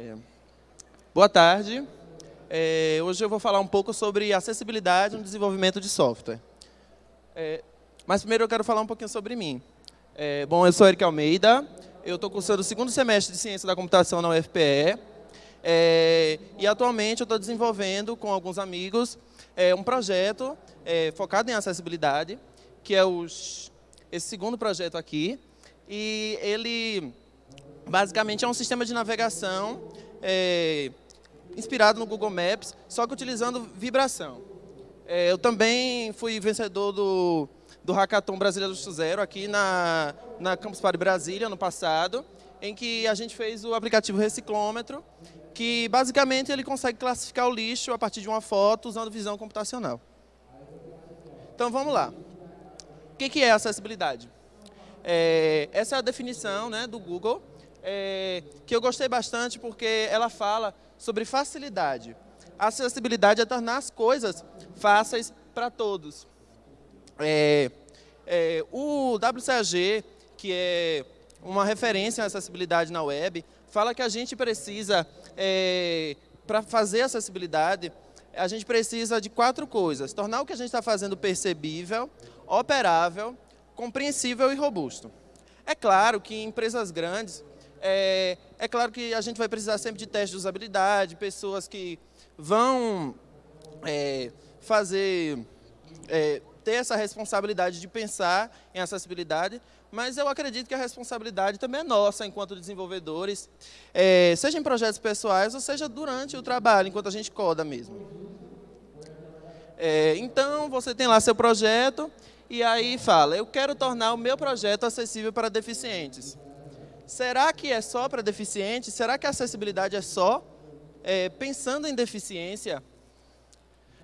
É, boa tarde. É, hoje eu vou falar um pouco sobre acessibilidade no desenvolvimento de software. É, mas primeiro eu quero falar um pouquinho sobre mim. É, bom, eu sou Eric Almeida, eu estou cursando o segundo semestre de Ciência da Computação na UFPE, é, e atualmente eu estou desenvolvendo com alguns amigos um projeto focado em acessibilidade, que é os, esse segundo projeto aqui, e ele basicamente é um sistema de navegação é, inspirado no Google Maps, só que utilizando vibração. É, eu também fui vencedor do, do Hackathon Brasília do Zero aqui na, na Campus Party Brasília, no passado, em que a gente fez o aplicativo Reciclômetro, que basicamente ele consegue classificar o lixo a partir de uma foto usando visão computacional. Então vamos lá. O que é acessibilidade? É, essa é a definição né, do Google, é, que eu gostei bastante porque ela fala sobre facilidade. A acessibilidade é tornar as coisas fáceis para todos. É, é, o WCAG, que é uma referência em acessibilidade na web, fala que a gente precisa, é, para fazer acessibilidade, a gente precisa de quatro coisas. Tornar o que a gente está fazendo percebível, operável, compreensível e robusto. É claro que em empresas grandes, é, é, claro que a gente vai precisar sempre de testes de usabilidade, pessoas que vão é, fazer, é, ter essa responsabilidade de pensar em acessibilidade, mas eu acredito que a responsabilidade também é nossa enquanto desenvolvedores, é, seja em projetos pessoais ou seja durante o trabalho, enquanto a gente coda mesmo. É, então, você tem lá seu projeto, e aí fala, eu quero tornar o meu projeto acessível para deficientes. Será que é só para deficientes? Será que a acessibilidade é só é, pensando em deficiência?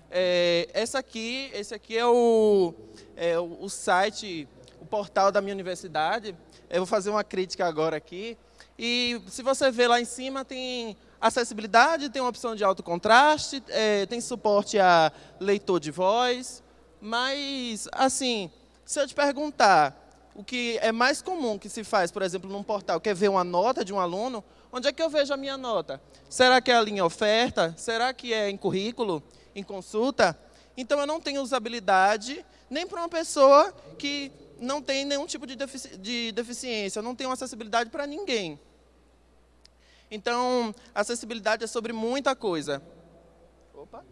É, essa aqui, esse aqui é o, é o site, o portal da minha universidade. Eu vou fazer uma crítica agora aqui. E se você ver lá em cima, tem acessibilidade, tem uma opção de alto contraste, é, tem suporte a leitor de voz, mas, assim, se eu te perguntar o que é mais comum que se faz, por exemplo, num portal, quer ver uma nota de um aluno, onde é que eu vejo a minha nota? Será que é a linha oferta? Será que é em currículo? Em consulta? Então, eu não tenho usabilidade nem para uma pessoa que não tem nenhum tipo de, defici de deficiência, eu não tenho acessibilidade para ninguém. Então, acessibilidade é sobre muita coisa. Opa.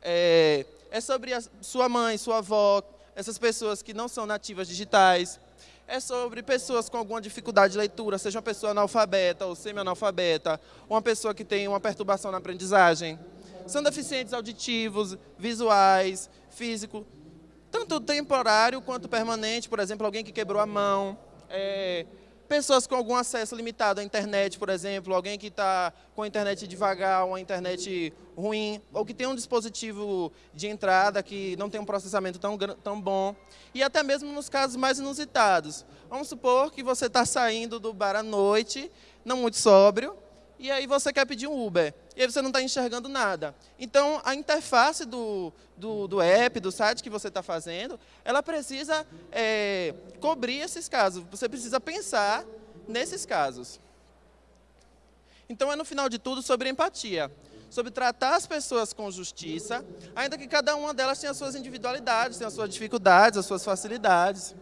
É, é sobre a sua mãe, sua avó, essas pessoas que não são nativas digitais. É sobre pessoas com alguma dificuldade de leitura, seja uma pessoa analfabeta ou semi-analfabeta, uma pessoa que tem uma perturbação na aprendizagem. São deficientes auditivos, visuais, físicos, tanto temporário quanto permanente, por exemplo, alguém que quebrou a mão, é, Pessoas com algum acesso limitado à internet, por exemplo, alguém que está com a internet devagar, uma internet ruim, ou que tem um dispositivo de entrada que não tem um processamento tão, tão bom. E até mesmo nos casos mais inusitados. Vamos supor que você está saindo do bar à noite, não muito sóbrio, e aí você quer pedir um Uber, e aí você não está enxergando nada. Então, a interface do, do, do app, do site que você está fazendo, ela precisa é, cobrir esses casos. Você precisa pensar nesses casos. Então, é no final de tudo sobre empatia, sobre tratar as pessoas com justiça, ainda que cada uma delas tenha as suas individualidades, tenha as suas dificuldades, as suas facilidades.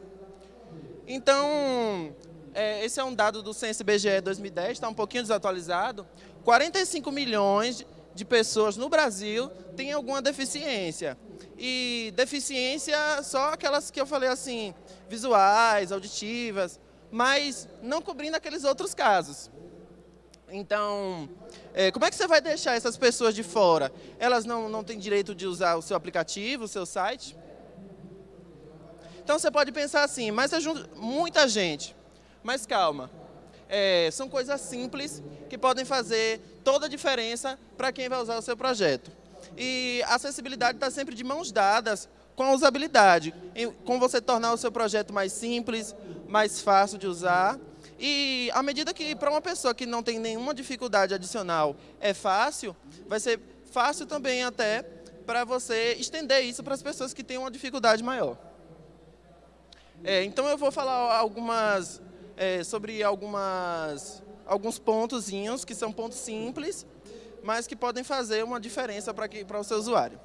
Então, é, esse é um dado do Censo IBGE 2010, está um pouquinho desatualizado. 45 milhões de pessoas no Brasil têm alguma deficiência. E deficiência só aquelas que eu falei assim, visuais, auditivas, mas não cobrindo aqueles outros casos. Então, é, como é que você vai deixar essas pessoas de fora? Elas não, não têm direito de usar o seu aplicativo, o seu site? Então, você pode pensar assim, mas é muita gente. Mas calma, é, são coisas simples que podem fazer toda a diferença para quem vai usar o seu projeto. E a acessibilidade está sempre de mãos dadas com a usabilidade, com você tornar o seu projeto mais simples, mais fácil de usar. E à medida que para uma pessoa que não tem nenhuma dificuldade adicional é fácil, vai ser fácil também até para você estender isso para as pessoas que têm uma dificuldade maior. É, então eu vou falar algumas é, sobre algumas, alguns pontozinhos, que são pontos simples, mas que podem fazer uma diferença para o seu usuário.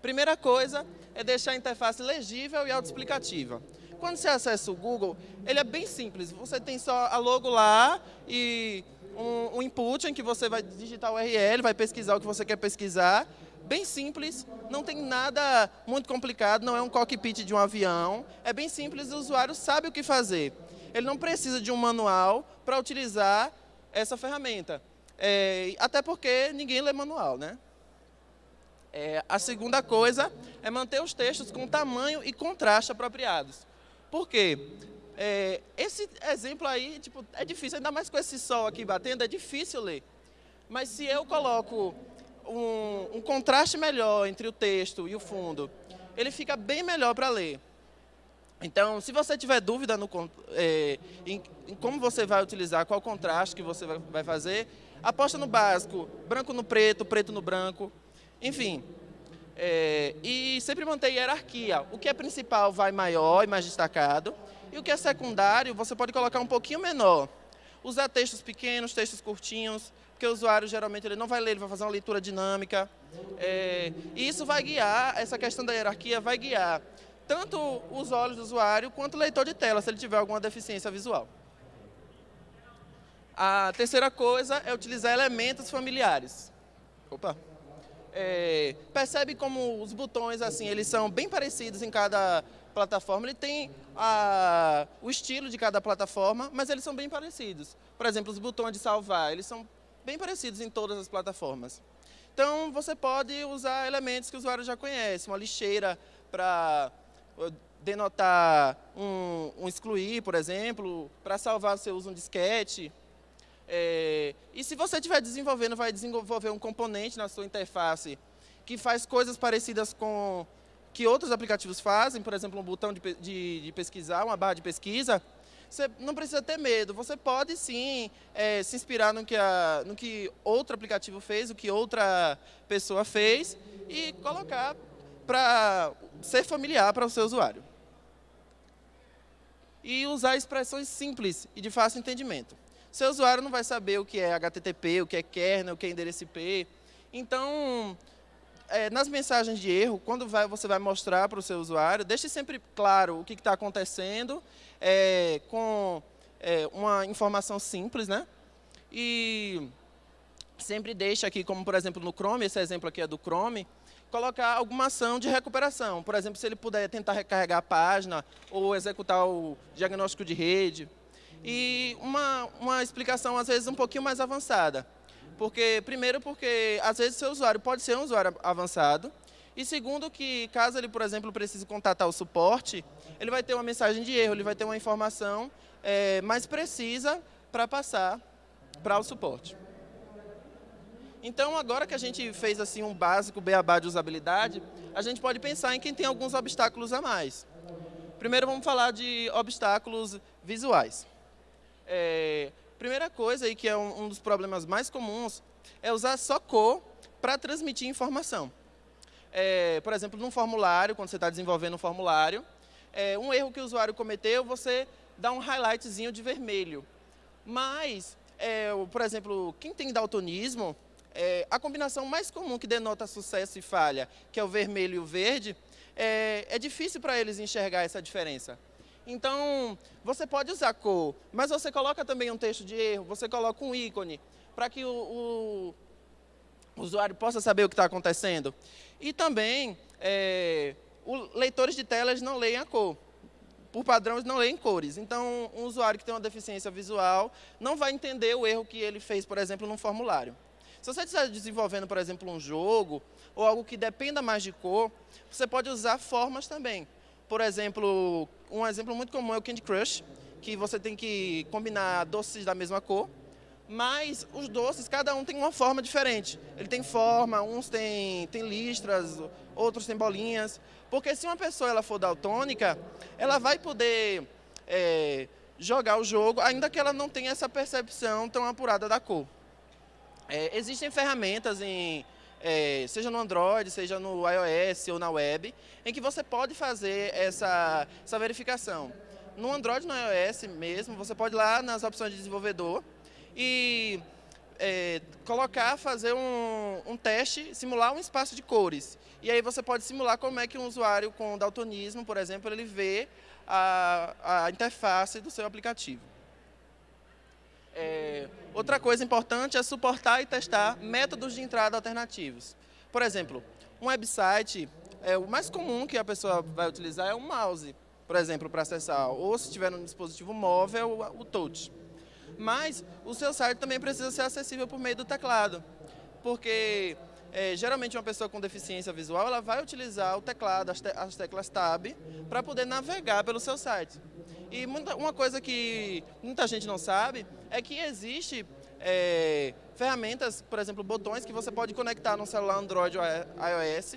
Primeira coisa é deixar a interface legível e autoexplicativa. Quando você acessa o Google, ele é bem simples. Você tem só a logo lá e um, um input em que você vai digitar o URL, vai pesquisar o que você quer pesquisar. Bem simples, não tem nada muito complicado, não é um cockpit de um avião. É bem simples, o usuário sabe o que fazer. Ele não precisa de um manual para utilizar essa ferramenta. É, até porque ninguém lê manual, né? É, a segunda coisa é manter os textos com tamanho e contraste apropriados. Por quê? É, esse exemplo aí, tipo, é difícil, ainda mais com esse sol aqui batendo, é difícil ler. Mas se eu coloco um, um contraste melhor entre o texto e o fundo, ele fica bem melhor para ler. Então, se você tiver dúvida no, é, em, em, como você vai utilizar, qual contraste que você vai, vai fazer, aposta no básico, branco no preto, preto no branco, enfim, é, e sempre manter hierarquia. O que é principal vai maior e mais destacado, e o que é secundário você pode colocar um pouquinho menor. Usar textos pequenos, textos curtinhos, porque o usuário geralmente ele não vai ler, ele vai fazer uma leitura dinâmica. É, e isso vai guiar, essa questão da hierarquia vai guiar tanto os olhos do usuário quanto o leitor de tela, se ele tiver alguma deficiência visual. A terceira coisa é utilizar elementos familiares. Opa! é, percebe como os botões assim eles são bem parecidos em cada plataforma. Ele tem a, o estilo de cada plataforma, mas eles são bem parecidos. Por exemplo, os botões de salvar, eles são bem parecidos em todas as plataformas. Então, você pode usar elementos que o usuário já conhece, uma lixeira para denotar um, um, excluir, por exemplo, para salvar você usa um disquete, é, e se você estiver desenvolvendo, vai desenvolver um componente na sua interface que faz coisas parecidas com que outros aplicativos fazem, por exemplo, um botão de, de, de pesquisar, uma barra de pesquisa, você não precisa ter medo. Você pode sim é, se inspirar no que, a, no que outro aplicativo fez, o que outra pessoa fez e colocar para ser familiar para o seu usuário. E usar expressões simples e de fácil entendimento. Seu usuário não vai saber o que é HTTP, o que é kernel, o que é endereço IP. Então, é, nas mensagens de erro, quando vai, você vai mostrar para o seu usuário, deixe sempre claro o que está acontecendo, é, com é, uma informação simples, né? E sempre deixe aqui, como por exemplo no Chrome, esse exemplo aqui é do Chrome, colocar alguma ação de recuperação. Por exemplo, se ele puder tentar recarregar a página ou executar o diagnóstico de rede, e uma, uma explicação, às vezes, um pouquinho mais avançada. Porque, primeiro, porque às vezes seu usuário pode ser um usuário avançado, e segundo que, caso ele, por exemplo, precise contatar o suporte, ele vai ter uma mensagem de erro, ele vai ter uma informação é, mais precisa para passar para o suporte. Então, agora que a gente fez assim um básico beabá de usabilidade, a gente pode pensar em quem tem alguns obstáculos a mais. Primeiro, vamos falar de obstáculos visuais. É, primeira coisa aí que é um, um, dos problemas mais comuns é usar só cor para transmitir informação. É, por exemplo, num formulário, quando você está desenvolvendo um formulário, é, um erro que o usuário cometeu, você dá um highlightzinho de vermelho. Mas, é, por exemplo, quem tem daltonismo, é, a combinação mais comum que denota sucesso e falha, que é o vermelho e o verde, é, é difícil para eles enxergar essa diferença. Então, você pode usar cor, mas você coloca também um texto de erro, você coloca um ícone, para que o, o, o, usuário possa saber o que está acontecendo. E também, é, leitores de telas não leem a cor. Por padrão, eles não leem cores. Então, um usuário que tem uma deficiência visual não vai entender o erro que ele fez, por exemplo, num formulário. Se você estiver desenvolvendo, por exemplo, um jogo, ou algo que dependa mais de cor, você pode usar formas também. Por exemplo, um exemplo muito comum é o Candy Crush, que você tem que combinar doces da mesma cor, mas os doces, cada um tem uma forma diferente. Ele tem forma, uns têm, tem listras, outros têm bolinhas. Porque se uma pessoa ela for daltônica, ela vai poder é, jogar o jogo, ainda que ela não tenha essa percepção tão apurada da cor. É, existem ferramentas em é, seja no Android, seja no iOS ou na web, em que você pode fazer essa, essa verificação. No Android no iOS mesmo, você pode ir lá nas opções de desenvolvedor e é, colocar, fazer um, um, teste, simular um espaço de cores. E aí você pode simular como é que um usuário com daltonismo, por exemplo, ele vê a, a interface do seu aplicativo. É, outra coisa importante é suportar e testar métodos de entrada alternativos. Por exemplo, um website, é, o mais comum que a pessoa vai utilizar é um mouse, por exemplo, para acessar, ou se tiver no dispositivo móvel, o touch. Mas o seu site também precisa ser acessível por meio do teclado, porque é, geralmente uma pessoa com deficiência visual ela vai utilizar o teclado, as, te as teclas Tab, para poder navegar pelo seu site. E muita, uma coisa que muita gente não sabe é que existe é, ferramentas, por exemplo, botões que você pode conectar no celular Android ou iOS,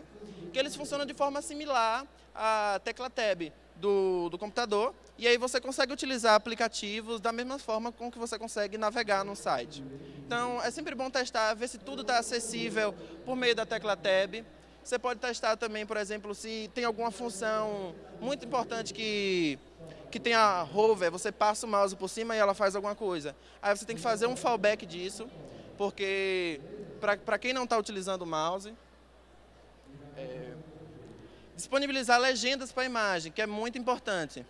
que eles funcionam de forma similar à tecla Tab do, do computador, e aí você consegue utilizar aplicativos da mesma forma com que você consegue navegar no site. Então, é sempre bom testar, ver se tudo está acessível por meio da tecla Tab. Você pode testar também, por exemplo, se tem alguma função muito importante que, que tem a hover, você passa o mouse por cima e ela faz alguma coisa. Aí você tem que fazer um fallback disso, porque para quem não está utilizando o mouse, é, disponibilizar legendas para a imagem, que é muito importante.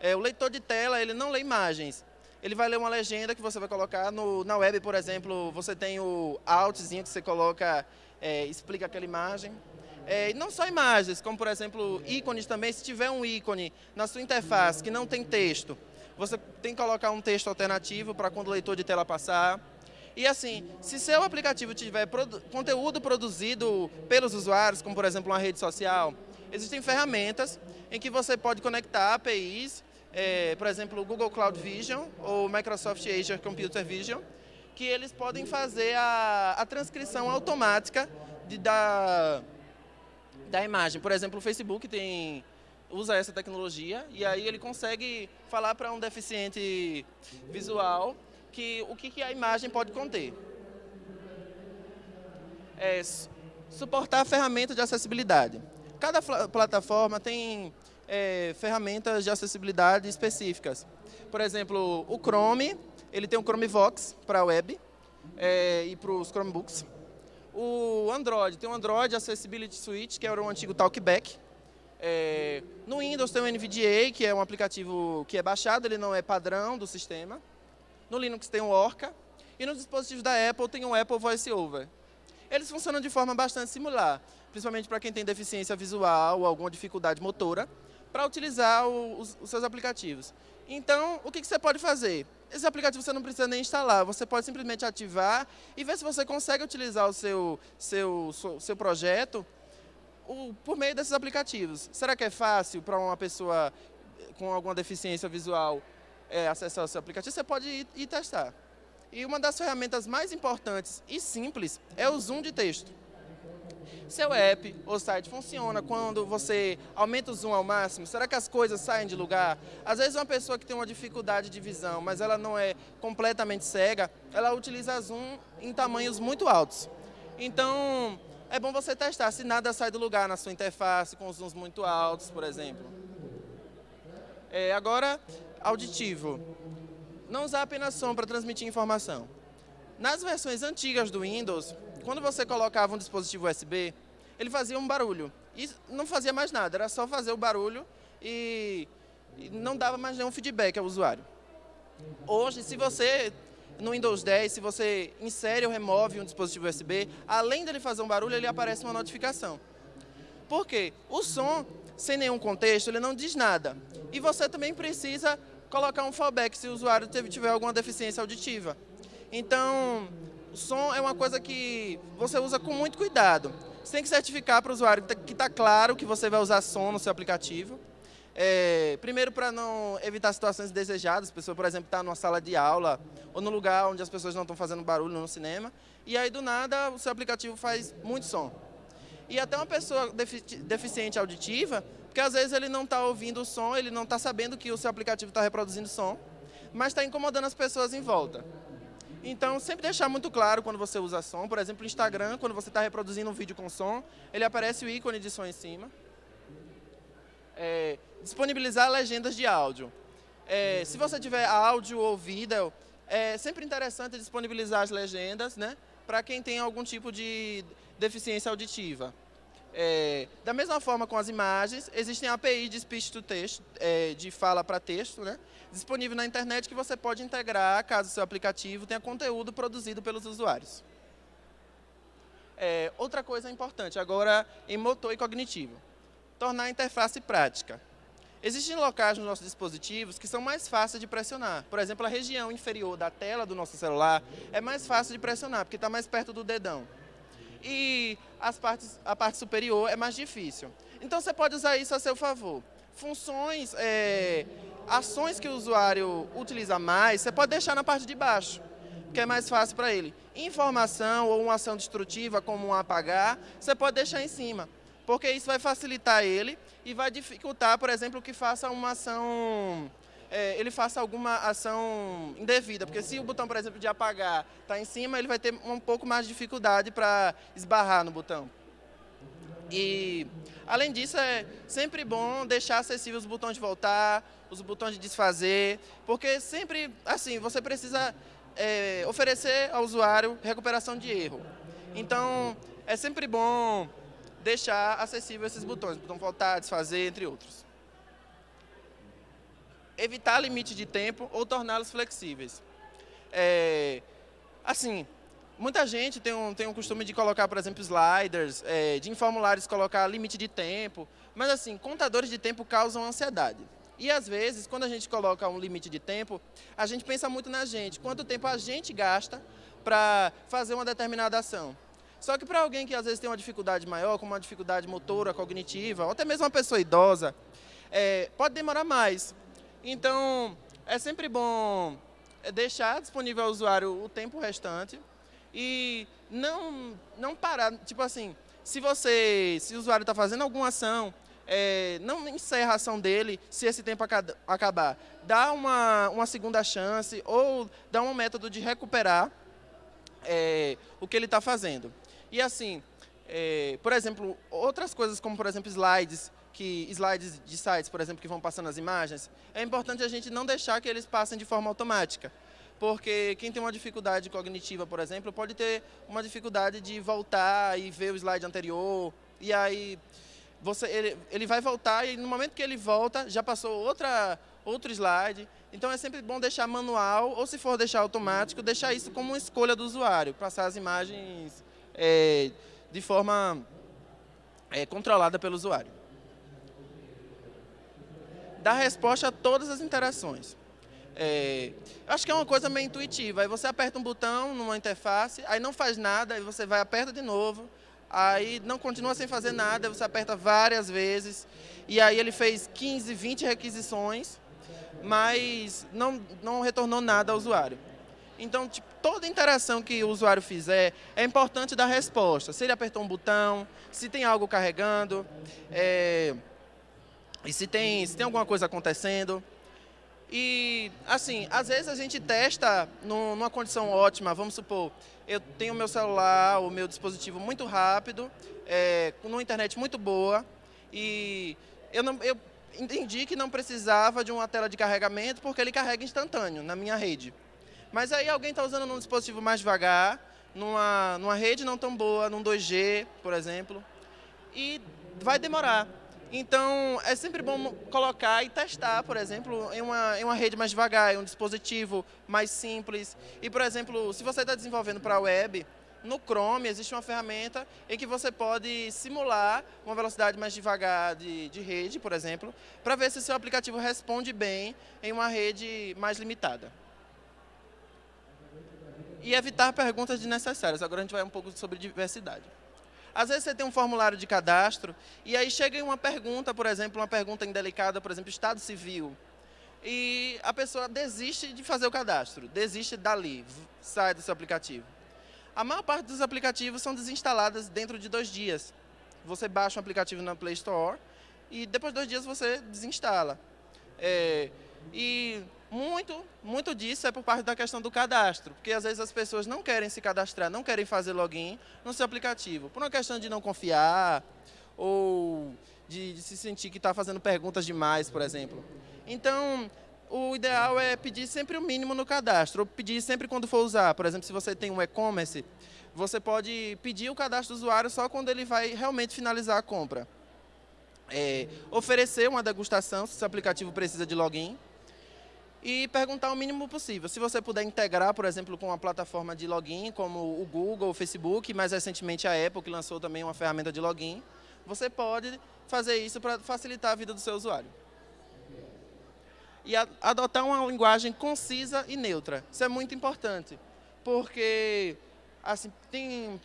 É, o leitor de tela, ele não lê imagens. Ele vai ler uma legenda que você vai colocar no, na web, por exemplo, você tem o altzinho que você coloca, é, explica aquela imagem. É, não só imagens, como por exemplo ícones também, se tiver um ícone na sua interface que não tem texto, você tem que colocar um texto alternativo para quando o leitor de tela passar. E assim, se seu aplicativo tiver produ conteúdo produzido pelos usuários, como por exemplo uma rede social, existem ferramentas em que você pode conectar APIs é, por exemplo, o Google Cloud Vision ou Microsoft Azure Computer Vision, que eles podem fazer a, a transcrição automática de, da, da imagem. Por exemplo, o Facebook tem, usa essa tecnologia e aí ele consegue falar para um deficiente visual que, o que, que a imagem pode conter. É, suportar a ferramenta de acessibilidade. Cada plataforma tem é, ferramentas de acessibilidade específicas. Por exemplo, o Chrome, ele tem o Chromevox para a web é, e para os Chromebooks. O Android, tem o Android Accessibility Suite, que era o antigo Talkback. É, no Windows tem o NVDA, que é um aplicativo que é baixado, ele não é padrão do sistema. No Linux tem o Orca. E nos dispositivos da Apple tem o Apple VoiceOver. Eles funcionam de forma bastante similar, principalmente para quem tem deficiência visual ou alguma dificuldade motora para utilizar o, os, os, seus aplicativos. Então, o que, que você pode fazer? Esse aplicativo você não precisa nem instalar, você pode simplesmente ativar e ver se você consegue utilizar o seu, seu, seu, projeto o, por meio desses aplicativos. Será que é fácil para uma pessoa com alguma deficiência visual é, acessar o seu aplicativo? Você pode ir, ir testar. E uma das ferramentas mais importantes e simples é o zoom de texto. Seu app ou site funciona quando você aumenta o zoom ao máximo? Será que as coisas saem de lugar? Às vezes uma pessoa que tem uma dificuldade de visão, mas ela não é completamente cega, ela utiliza zoom em tamanhos muito altos. Então, é bom você testar se nada sai do lugar na sua interface com zooms muito altos, por exemplo. É, agora, auditivo. Não usar apenas som para transmitir informação. Nas versões antigas do Windows, quando você colocava um dispositivo USB, ele fazia um barulho. E não fazia mais nada, era só fazer o barulho e, e não dava mais nenhum feedback ao usuário. Hoje, se você, no Windows 10, se você insere ou remove um dispositivo USB, além dele fazer um barulho, ele aparece uma notificação. Por quê? O som, sem nenhum contexto, ele não diz nada. E você também precisa colocar um fallback se o usuário tiver alguma deficiência auditiva. Então, o som é uma coisa que você usa com muito cuidado. Você tem que certificar para o usuário que está claro que você vai usar som no seu aplicativo. É, primeiro, para não evitar situações indesejadas, a pessoa, por exemplo, está numa sala de aula ou no lugar onde as pessoas não estão fazendo barulho no cinema, e aí, do nada, o seu aplicativo faz muito som. E até uma pessoa deficiente auditiva, porque às vezes ele não está ouvindo o som, ele não está sabendo que o seu aplicativo está reproduzindo som, mas está incomodando as pessoas em volta. Então, sempre deixar muito claro quando você usa som. Por exemplo, no Instagram, quando você está reproduzindo um vídeo com som, ele aparece o ícone de som em cima. É, disponibilizar legendas de áudio. É, se você tiver áudio ou vídeo, é sempre interessante disponibilizar as legendas, né? Para quem tem algum tipo de deficiência auditiva. É, da mesma forma com as imagens, existem APIs de speech to text, é, de fala para texto, né? disponível na internet que você pode integrar caso seu aplicativo tenha conteúdo produzido pelos usuários. É, outra coisa importante, agora em motor e cognitivo, tornar a interface prática. Existem locais nos nossos dispositivos que são mais fáceis de pressionar. Por exemplo, a região inferior da tela do nosso celular é mais fácil de pressionar, porque está mais perto do dedão. E as partes, a parte superior é mais difícil. Então, você pode usar isso a seu favor. Funções, é, ações que o usuário utiliza mais, você pode deixar na parte de baixo, que é mais fácil para ele. Informação ou uma ação destrutiva, como um apagar, você pode deixar em cima porque isso vai facilitar ele e vai dificultar, por exemplo, que faça uma ação, é, ele faça alguma ação indevida, porque se o botão, por exemplo, de apagar está em cima, ele vai ter um pouco mais de dificuldade para esbarrar no botão. E, além disso, é sempre bom deixar acessíveis os botões de voltar, os botões de desfazer, porque sempre, assim, você precisa é, oferecer ao usuário recuperação de erro. Então, é sempre bom deixar acessível esses botões, botão voltar, desfazer, entre outros. Evitar limite de tempo ou torná-los flexíveis. É, assim, muita gente tem um, tem um costume de colocar, por exemplo, sliders, é, de em formulários colocar limite de tempo, mas assim, contadores de tempo causam ansiedade. E às vezes, quando a gente coloca um limite de tempo, a gente pensa muito na gente, quanto tempo a gente gasta para fazer uma determinada ação. Só que para alguém que às vezes tem uma dificuldade maior, como uma dificuldade motora, cognitiva, ou até mesmo uma pessoa idosa, é, pode demorar mais. Então, é sempre bom deixar disponível ao usuário o tempo restante e não, não parar, tipo assim, se você, se o usuário está fazendo alguma ação, é, não encerra a ação dele se esse tempo acabar. Dá uma, uma segunda chance ou dá um método de recuperar é, o que ele está fazendo. E assim, é, por exemplo, outras coisas como, por exemplo, slides, que slides de sites, por exemplo, que vão passando as imagens, é importante a gente não deixar que eles passem de forma automática. Porque quem tem uma dificuldade cognitiva, por exemplo, pode ter uma dificuldade de voltar e ver o slide anterior, e aí você, ele, ele vai voltar e no momento que ele volta, já passou outra, outro slide. Então é sempre bom deixar manual, ou se for deixar automático, deixar isso como uma escolha do usuário, passar as imagens é, de forma é, controlada pelo usuário. Dá resposta a todas as interações. É, acho que é uma coisa meio intuitiva. Aí você aperta um botão numa interface, aí não faz nada, aí você vai aperta de novo, aí não continua sem fazer nada, você aperta várias vezes, e aí ele fez 15, 20 requisições, mas não, não retornou nada ao usuário. Então, tipo, toda interação que o usuário fizer, é importante dar resposta. Se ele apertou um botão, se tem algo carregando, é, e se tem, se tem alguma coisa acontecendo. E, assim, às vezes a gente testa numa condição ótima, vamos supor, eu tenho meu celular, o meu dispositivo muito rápido, é, com uma internet muito boa, e eu, não, eu entendi que não precisava de uma tela de carregamento, porque ele carrega instantâneo na minha rede. Mas aí alguém está usando num dispositivo mais devagar, numa, numa rede não tão boa, num 2G, por exemplo, e vai demorar. Então, é sempre bom colocar e testar, por exemplo, em uma, em uma rede mais devagar, em um dispositivo mais simples. E, por exemplo, se você está desenvolvendo para a web, no Chrome existe uma ferramenta em que você pode simular uma velocidade mais devagar de, de rede, por exemplo, para ver se seu aplicativo responde bem em uma rede mais limitada e evitar perguntas desnecessárias. Agora a gente vai um pouco sobre diversidade. Às vezes você tem um formulário de cadastro e aí chega uma pergunta, por exemplo, uma pergunta indelicada, por exemplo, estado civil. E a pessoa desiste de fazer o cadastro, desiste dali, sai do seu aplicativo. A maior parte dos aplicativos são desinstaladas dentro de dois dias. Você baixa um aplicativo na Play Store e depois de dois dias você desinstala. É, e muito, muito disso é por parte da questão do cadastro, porque às vezes as pessoas não querem se cadastrar, não querem fazer login no seu aplicativo, por uma questão de não confiar ou de, de se sentir que está fazendo perguntas demais, por exemplo. Então, o ideal é pedir sempre o mínimo no cadastro, ou pedir sempre quando for usar. Por exemplo, se você tem um e-commerce, você pode pedir o cadastro do usuário só quando ele vai realmente finalizar a compra. É, oferecer uma degustação, se o seu aplicativo precisa de login, e perguntar o mínimo possível. Se você puder integrar, por exemplo, com uma plataforma de login, como o Google, o Facebook, mais recentemente a Apple, que lançou também uma ferramenta de login, você pode fazer isso para facilitar a vida do seu usuário. E adotar uma linguagem concisa e neutra. Isso é muito importante, porque assim, tem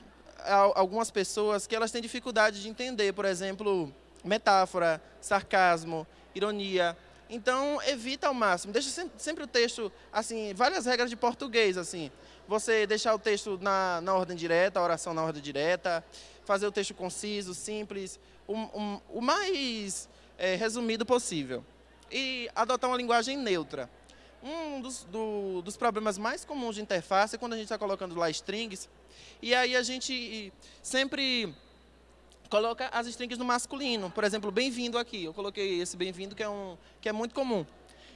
algumas pessoas que elas têm dificuldade de entender, por exemplo, metáfora, sarcasmo, ironia. Então, evita ao máximo. Deixa sempre o texto, assim, várias regras de português, assim. Você deixar o texto na, na ordem direta, a oração na ordem direta, fazer o texto conciso, simples, o, um, o mais é, resumido possível. E adotar uma linguagem neutra. Um dos, do, dos problemas mais comuns de interface é quando a gente está colocando lá strings, e aí a gente sempre coloca as strings no masculino. Por exemplo, bem-vindo aqui. Eu coloquei esse bem-vindo que, é um, que é muito comum.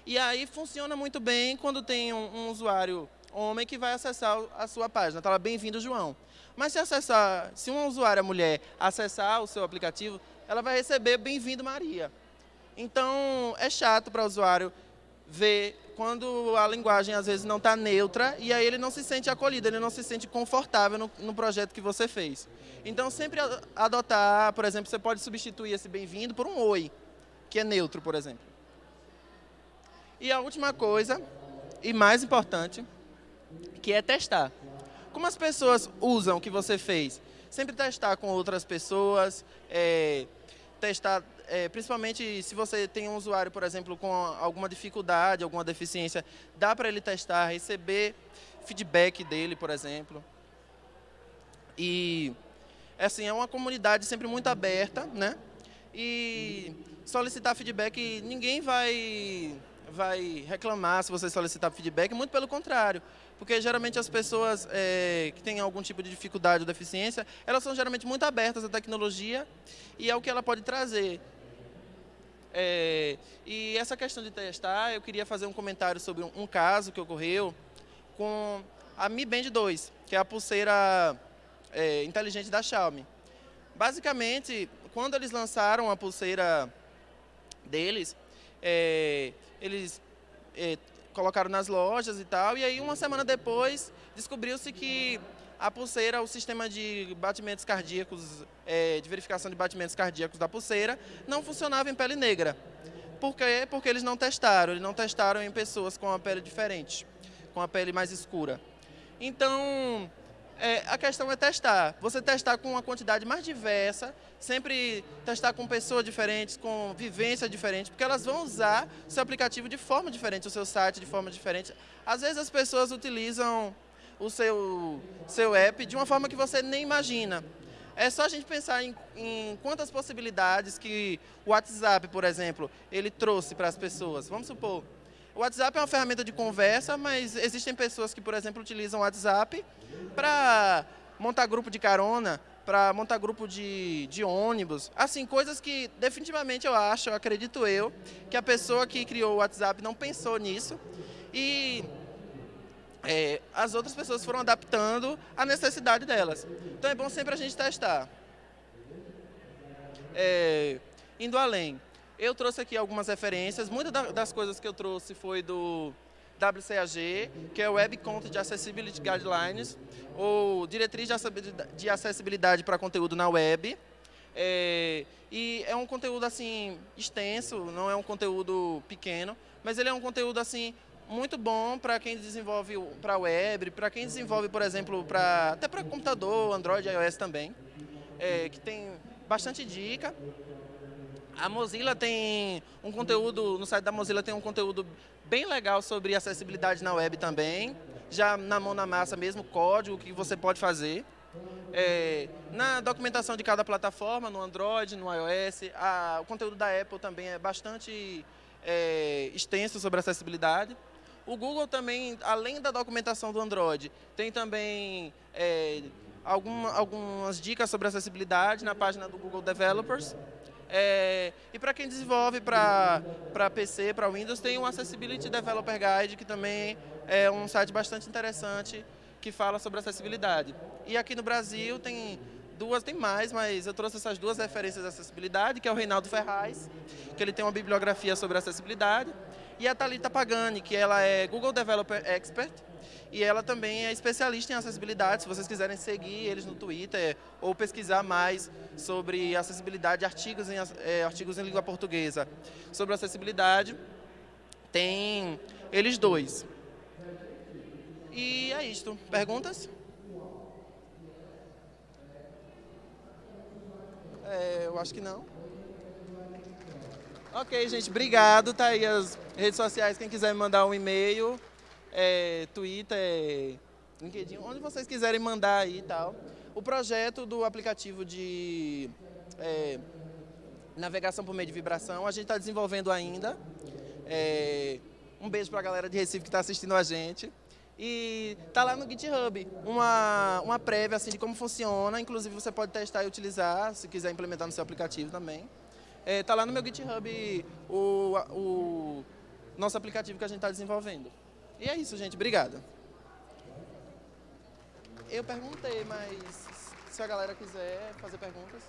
E aí funciona muito bem quando tem um, um usuário homem que vai acessar a sua página. Está lá, bem-vindo, João. Mas se acessar, se uma usuária mulher acessar o seu aplicativo, ela vai receber bem-vindo, Maria. Então, é chato para o usuário ver quando a linguagem às vezes não está neutra e aí ele não se sente acolhido, ele não se sente confortável no, no projeto que você fez. Então, sempre adotar, por exemplo, você pode substituir esse bem-vindo por um oi, que é neutro, por exemplo. E a última coisa, e mais importante, que é testar. Como as pessoas usam o que você fez? Sempre testar com outras pessoas, é, testar, é, principalmente se você tem um usuário, por exemplo, com alguma dificuldade, alguma deficiência, dá para ele testar, receber feedback dele, por exemplo. E, assim, é uma comunidade sempre muito aberta, né? E solicitar feedback, ninguém vai, vai reclamar se você solicitar feedback, muito pelo contrário porque geralmente as pessoas é, que têm algum tipo de dificuldade ou deficiência, elas são geralmente muito abertas à tecnologia e ao que ela pode trazer. É, e essa questão de testar, eu queria fazer um comentário sobre um, um caso que ocorreu com a Mi Band 2, que é a pulseira é, inteligente da Xiaomi. Basicamente, quando eles lançaram a pulseira deles, é, eles é, colocaram nas lojas e tal. E aí, uma semana depois, descobriu-se que a pulseira, o sistema de batimentos cardíacos, é, de verificação de batimentos cardíacos da pulseira, não funcionava em pele negra. Por quê? Porque eles não testaram. Eles não testaram em pessoas com a pele diferente, com a pele mais escura. Então, é, a questão é testar. Você testar com uma quantidade mais diversa, sempre testar com pessoas diferentes, com vivência diferente, porque elas vão usar seu aplicativo de forma diferente, o seu site de forma diferente. Às vezes as pessoas utilizam o seu, seu app de uma forma que você nem imagina. É só a gente pensar em, em quantas possibilidades que o WhatsApp, por exemplo, ele trouxe para as pessoas. Vamos supor, o WhatsApp é uma ferramenta de conversa, mas existem pessoas que, por exemplo, utilizam o WhatsApp para montar grupo de carona, para montar grupo de, de ônibus. Assim, coisas que definitivamente eu acho, eu acredito eu, que a pessoa que criou o WhatsApp não pensou nisso. E é, as outras pessoas foram adaptando à necessidade delas. Então é bom sempre a gente testar. É, indo além. Eu trouxe aqui algumas referências. Muitas das coisas que eu trouxe foi do WCAG, que é o Web Content Accessibility Guidelines, ou Diretriz de Acessibilidade para Conteúdo na Web. É, e é um conteúdo assim extenso, não é um conteúdo pequeno, mas ele é um conteúdo assim muito bom para quem desenvolve para web, para quem desenvolve, por exemplo, para até para computador, Android, iOS também, é, que tem bastante dica. A Mozilla tem um conteúdo, no site da Mozilla tem um conteúdo bem legal sobre acessibilidade na web também. Já na mão na massa mesmo, código que você pode fazer. É, na documentação de cada plataforma, no Android, no iOS, a, o conteúdo da Apple também é bastante é, extenso sobre acessibilidade. O Google também, além da documentação do Android, tem também é, alguma, algumas dicas sobre acessibilidade na página do Google Developers. É, e para quem desenvolve para PC, para Windows, tem o Accessibility Developer Guide, que também é um site bastante interessante que fala sobre acessibilidade. E aqui no Brasil tem duas, tem mais, mas eu trouxe essas duas referências de acessibilidade, que é o Reinaldo Ferraz, que ele tem uma bibliografia sobre acessibilidade, e a Talita Pagani, que ela é Google Developer Expert, e ela também é especialista em acessibilidade. Se vocês quiserem seguir eles no Twitter ou pesquisar mais sobre acessibilidade, artigos em, é, artigos em língua portuguesa sobre acessibilidade, tem eles dois. E é isto. Perguntas? É, eu acho que não. Ok, gente, obrigado. Tá redes sociais, quem quiser me mandar um e-mail, é, Twitter, LinkedIn, onde vocês quiserem mandar aí e tal. O projeto do aplicativo de é, navegação por meio de vibração, a gente está desenvolvendo ainda. É, um beijo para a galera de Recife que está assistindo a gente. E tá lá no GitHub uma, uma prévia assim, de como funciona, inclusive você pode testar e utilizar, se quiser implementar no seu aplicativo também. É, tá lá no meu GitHub o, o nosso aplicativo que a gente está desenvolvendo. E é isso, gente. Obrigado. Eu perguntei, mas se a galera quiser fazer perguntas,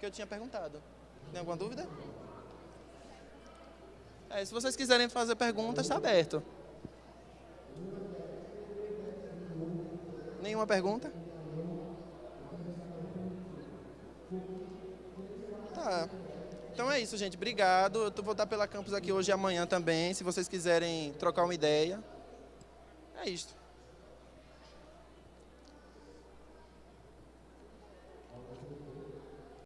que eu tinha perguntado. Tem alguma dúvida? É, se vocês quiserem fazer perguntas, está aberto. Nenhuma pergunta? Tá. Então é isso, gente. Obrigado. Eu vou estar pela campus aqui hoje e amanhã também, se vocês quiserem trocar uma ideia. É isso.